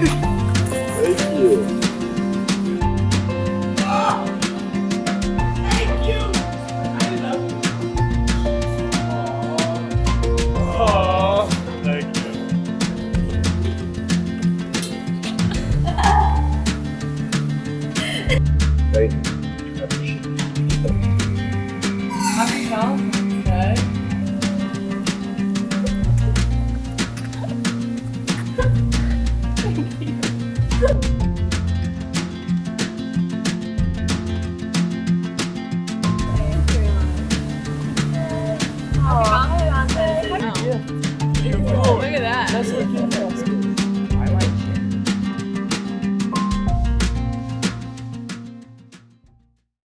Thank you. Oh, thank you. I love you. Oh, thank you. Thank you.